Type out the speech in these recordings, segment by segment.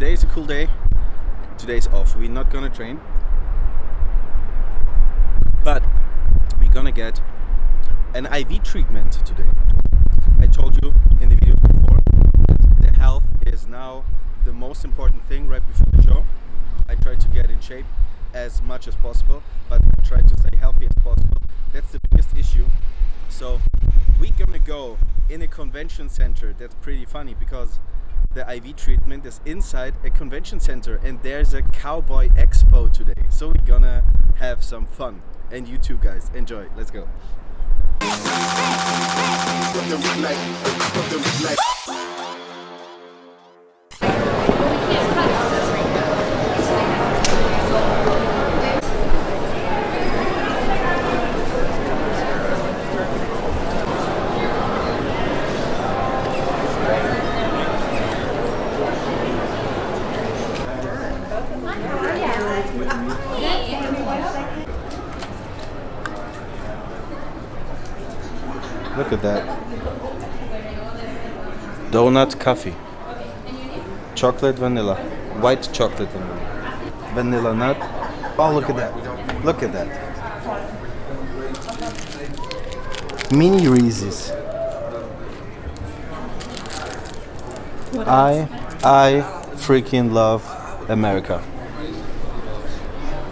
today is a cool day. Today's off. We're not gonna train, but we're gonna get an IV treatment today. I told you in the videos before that the health is now the most important thing right before the show. I try to get in shape as much as possible, but try to stay healthy as possible. That's the biggest issue. So we're gonna go in a convention center. That's pretty funny because the IV treatment is inside a convention center and there's a cowboy expo today. So we're gonna have some fun. And you too guys, enjoy. Let's go. Look at that. Donut coffee. Chocolate vanilla. White chocolate vanilla. Vanilla nut. Oh, look at that. Look at that. Mini Reese's. I, I freaking love America.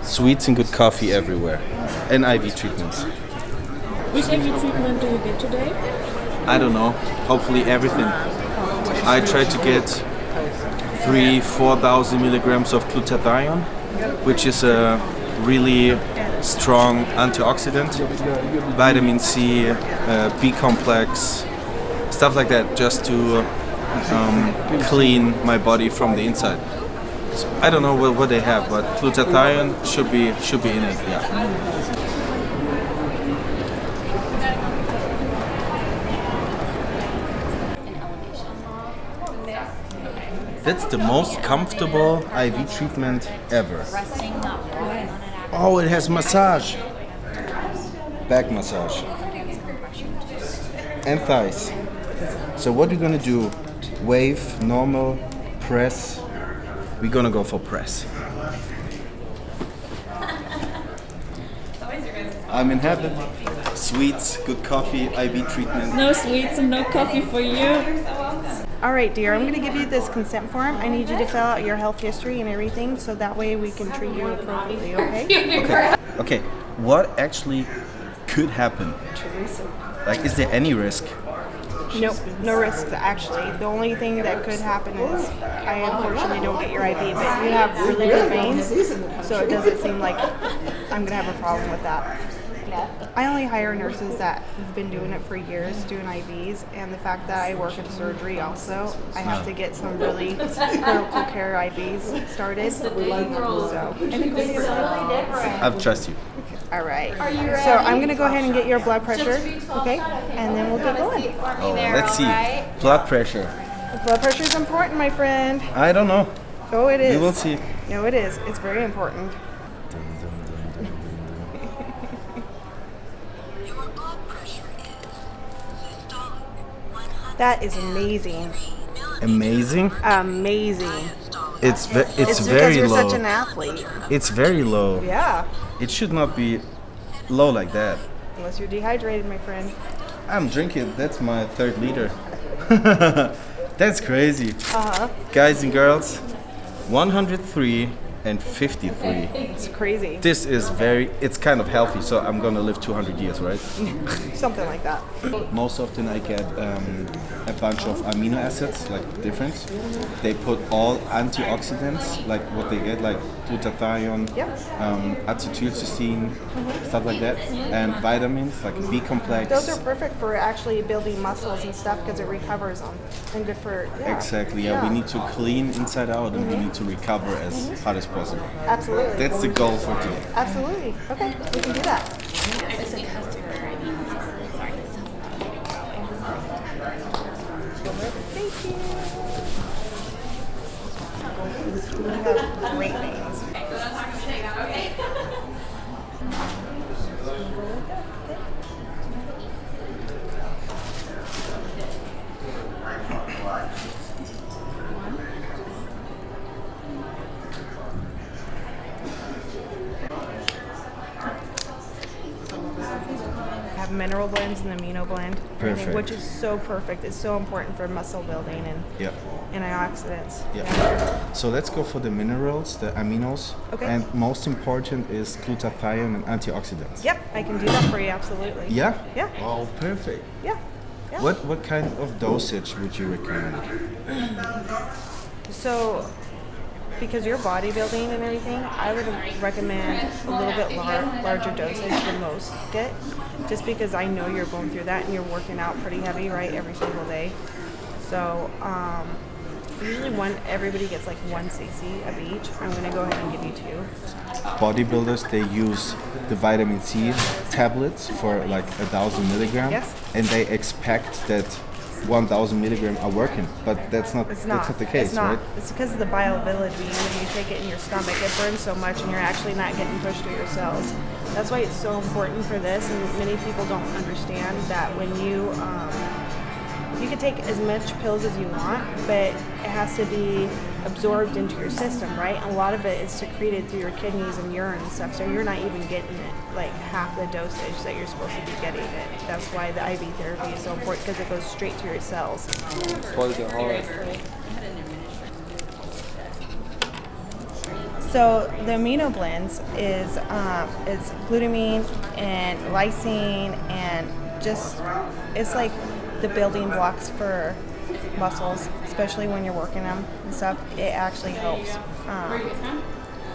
Sweets and good coffee everywhere. And IV treatments. Which IV treatment do you get today? I don't know. Hopefully everything. I try to get three, four thousand milligrams of glutathione, which is a really strong antioxidant, vitamin C, uh, B complex, stuff like that, just to um, clean my body from the inside. So I don't know what, what they have, but glutathione should be should be in it. Yeah. That's the most comfortable IV treatment ever. Oh, it has massage. Back massage. And thighs. So what we're gonna do, wave, normal, press. We're gonna go for press. I'm in heaven. Sweets, good coffee, IV treatment. No sweets and no coffee for you. All right, dear, I'm going to give you this consent form. I need you to fill out your health history and everything so that way we can treat you appropriately, okay? Okay. Okay. What actually could happen? Like, is there any risk? Nope, no risks actually. The only thing that could happen is I unfortunately don't get your IV, but you have really good veins, so it doesn't seem like I'm going to have a problem with that. I only hire nurses that have been doing it for years, doing IVs, and the fact that I work in surgery also, I have to get some really critical care IVs started. So, anything else? I trust you. All right. So I'm gonna go ahead and get your blood pressure, okay? And then we'll get going. Oh, let's see. Blood pressure. Blood pressure is important, my friend. I don't know. Oh, it is. We will see. No, it is. It's very important. That is amazing. Amazing. Amazing. It's ve- it's, It's very you're low. such an athlete. it's very low. Yeah. It should not be low like that. Unless you're dehydrated, my friend. I'm drinking. That's my third liter. That's crazy. Uh huh. Guys and girls, 103 and 53. It's crazy. This is very, it's kind of healthy, so I'm gonna live 200 years, right? Something like that. Most often I get um, a bunch of amino acids, like different. They put all antioxidants, like what they get, like glutathione, Yep. um, acetylcysteine, stuff like that, and vitamins like B complex. Those are perfect for actually building muscles and stuff because it recovers them and good for yeah. Exactly, yeah, we need to clean inside out and we need to recover as hard as possible. Absolutely. That's the goal for today. Absolutely. Okay, we can do that. Thank you. You have great names. Have mineral blends and amino blend, Perfect. which is so perfect. It's so important for muscle building and Yeah. antioxidants. Yeah. So let's go for the minerals, the aminos. Okay. And most important is glutathione and antioxidants. Yep, I can do that for you absolutely. Yeah? Yeah. Oh, perfect. Yeah. yeah. What what kind of dosage would you recommend? So, because you're bodybuilding and everything, I would recommend a little bit lar- larger dosage than most get, just because I know you're going through that and you're working out pretty heavy, right, every single day. So, um, usually one everybody gets like one cc of each. I'm gonna go ahead and give you two. Bodybuilders they use the vitamin C tablets for like a thousand milligrams, Yes. and they expect that 1,000 milligram are working, but that's not It's not. that's not the case, it's not. right? It's because of the bioavailability. When you take it in your stomach, it burns so much, and you're actually not getting pushed through your cells. That's why it's so important for this, and many people don't understand that when you um, you can take as much pills as you want, but it has to be absorbed into your system, right? And a lot of it is secreted through your kidneys and urine and stuff, so you're not even getting it like half the dosage that you're supposed to be getting it. That's why the IV therapy is so important because it goes straight to your cells. So the amino blends is um, is glutamine and lysine and just it's like the building blocks for muscles, especially when you're working them and stuff. It actually helps um,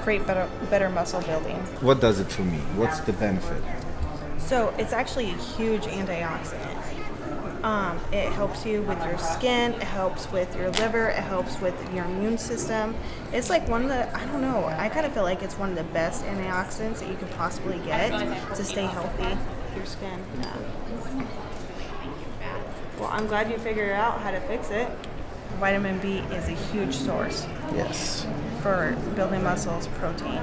create better better muscle building. What does it for me? What's the benefit? So it's actually a huge antioxidant. Um, it helps you with your skin. It helps with your liver. It helps with your immune system. It's like one of the I don't know. I kind of feel like it's one of the best antioxidants that you could possibly get to stay healthy. Your skin. Yeah. Well, I'm glad you figured out how to fix it. Vitamin B is a huge source Yes. for building muscles, protein.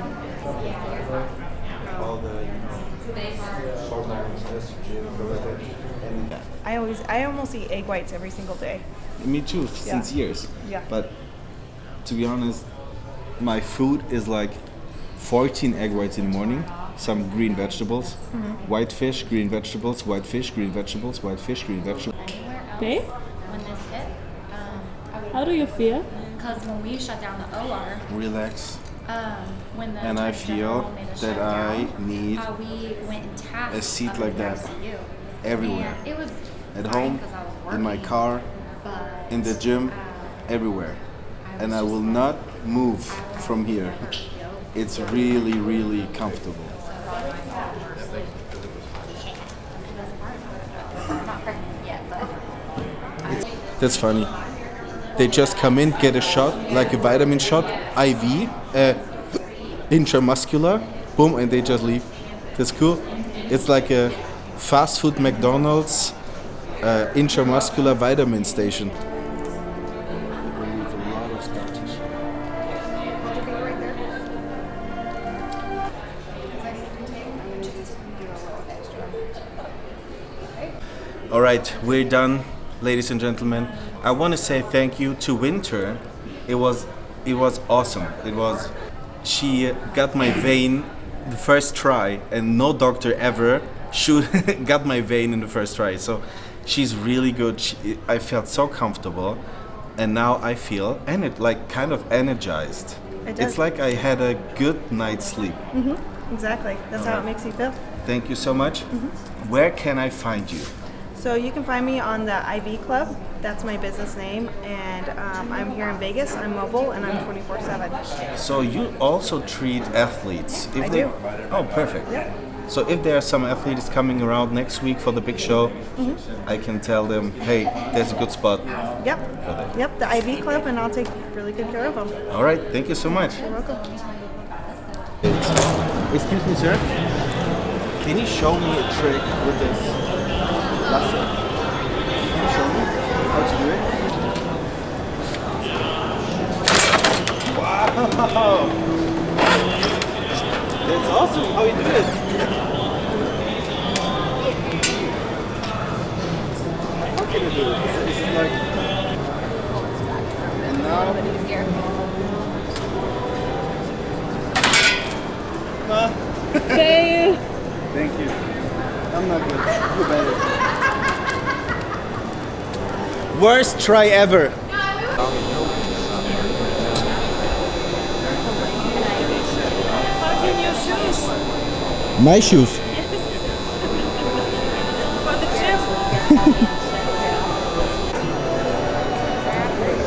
All the you know, hormones, estrogen, and I always, I almost eat egg whites every single day. Me too, since years. Yeah. But to be honest, my food is like 14 egg whites in the morning, some green vegetables, Mm-hmm. white fish, green vegetables, white fish, green vegetables, white fish, green vegetables. Babe, when this hit. Um, how do you feel? Because when we shut down the OR, Relax. um, when the And I feel that shut I down, need uh, we went and tasked a seat like that ICU. everywhere. It was At home, home, 'cause I was in my car, but, in the gym, uh, everywhere. I And I will like, not move from here. It's really, really comfortable. I'm not pregnant yet, but That's funny. They just come in, get a shot, like a vitamin shot, IV, uh, intramuscular, boom, and they just leave. That's cool. It's like a fast food McDonald's uh, intramuscular vitamin station. All right, we're done, ladies and gentlemen. I want to say thank you to Winter. It was it was awesome. It was she got my vein the first try, and no doctor ever should got my vein in the first try. So she's really good. She, I felt so comfortable, and now I feel and it like kind of energized. It. It's like I had a good night's sleep. Mhm. Exactly. That's how it makes you feel. Thank you so much. Mhm. Where can I find you? So you can find me on the IV Club. That's my business name, and um, I'm here in Vegas. I'm mobile, and I'm 24/7. So you also treat athletes? If I they, do. Oh, perfect. Yeah. So if there are some athletes coming around next week for the big show, Mm-hmm. I can tell them, hey, there's a good spot. Yep. Yep. The IV Club, and I'll take really good care of them. All right, thank you so much. You're welcome. Excuse me, sir. Can you show me a trick with this That's awesome how you do it. How can you do it? This is like... And now... Huh? Hey. Thank you. I'm not good. You're better. Worst try ever. My shoes. for the gym?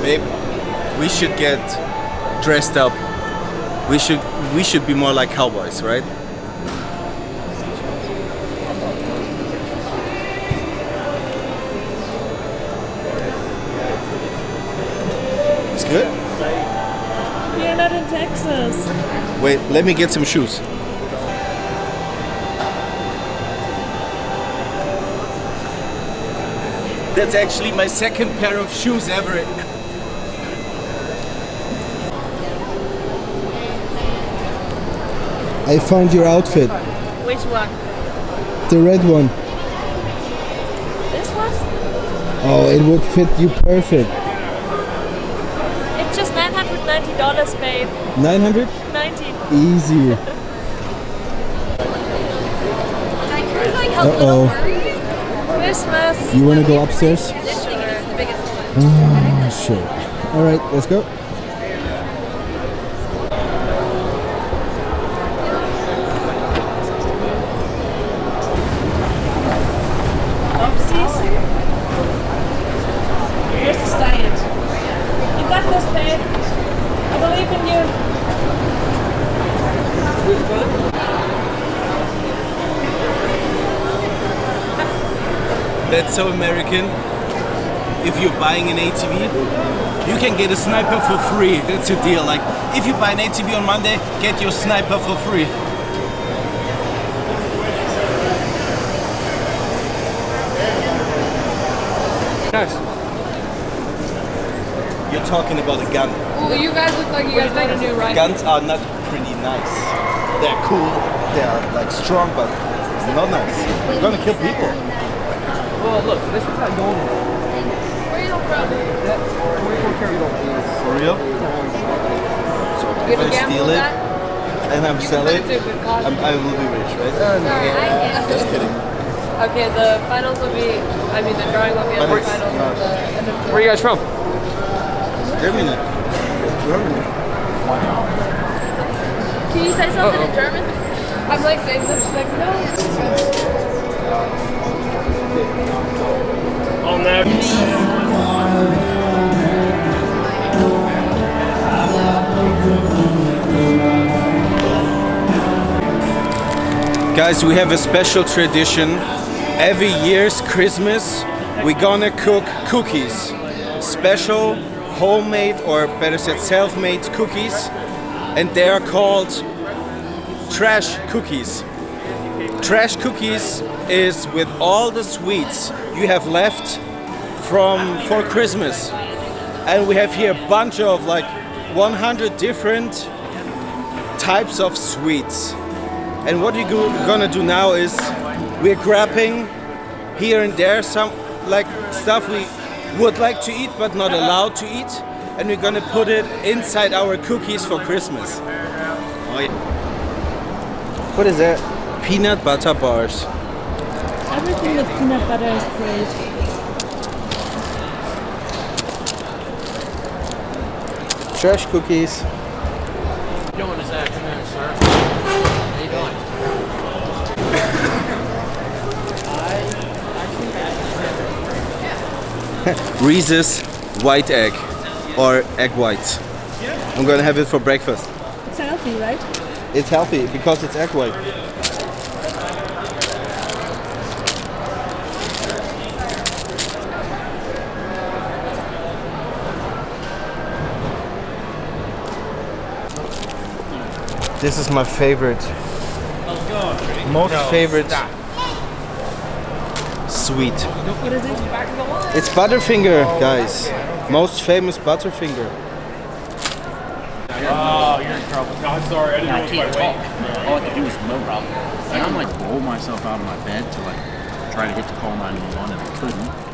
Babe, we should get dressed up. We should we should be more like cowboys, right? It's good. You're not in Texas. Wait, let me get some shoes. That's actually my second pair of shoes ever. I found your outfit, Which one? the red one. This one? Oh, it would fit you perfect. It's just $990, babe. 900? 90. Easy. Uh oh. Christmas. You want to go upstairs? Sure. Ah, All right, let's go. Oopsies. Here's the diet. You got this, babe. I believe in you. That's so American. If you're buying an ATV, you can get a sniper for free. That's a deal. Like, if you buy an ATV on Monday, get your sniper for free. Nice. You're talking about a gun. Well, you guys look like you guys made a new rifle. Guns are not pretty nice. They're cool. They're like strong, but not nice. You're gonna kill people. Well, look, this is not going. Where you from? That 44 carry don't For real? So if I steal it and I'm selling it, I'm, I will be rich, right? Just kidding. Okay, the finals will be. I mean, the drawing will be at the finals. not- at the end of Where are you guys from? Germany. Germany. Wow. Can you say something in German? I'm like saying something like no. Guys, we have a special tradition. Every year's Christmas, we're gonna cook cookies. Special homemade, or better said, self-made cookies. And they are called trash cookies. Trash cookies is with all the sweets you have left from for Christmas. And we have here a bunch of like 100 different types of sweets. And what we're gonna do now is we're grabbing here and there some like stuff we would like to eat but not allowed to eat, and we're gonna put it inside our cookies for Christmas. Oh, yeah. What is that? Peanut butter bars. Everything with peanut butter is great. Trash cookies. doing this afternoon, sir? How you doing? Reese's white egg or egg whites. I'm gonna have it for breakfast. It's healthy, right? It's healthy because it's egg white. This is my favorite. Most favorite sweet. What is it? It's Butterfinger, guys. Most famous Butterfinger. Oh, you're in trouble. No, I'm sorry. I didn't I know can't talk. All I can do is no problem. And I'm like roll myself out of my bed to like try to hit the call 911 and I couldn't.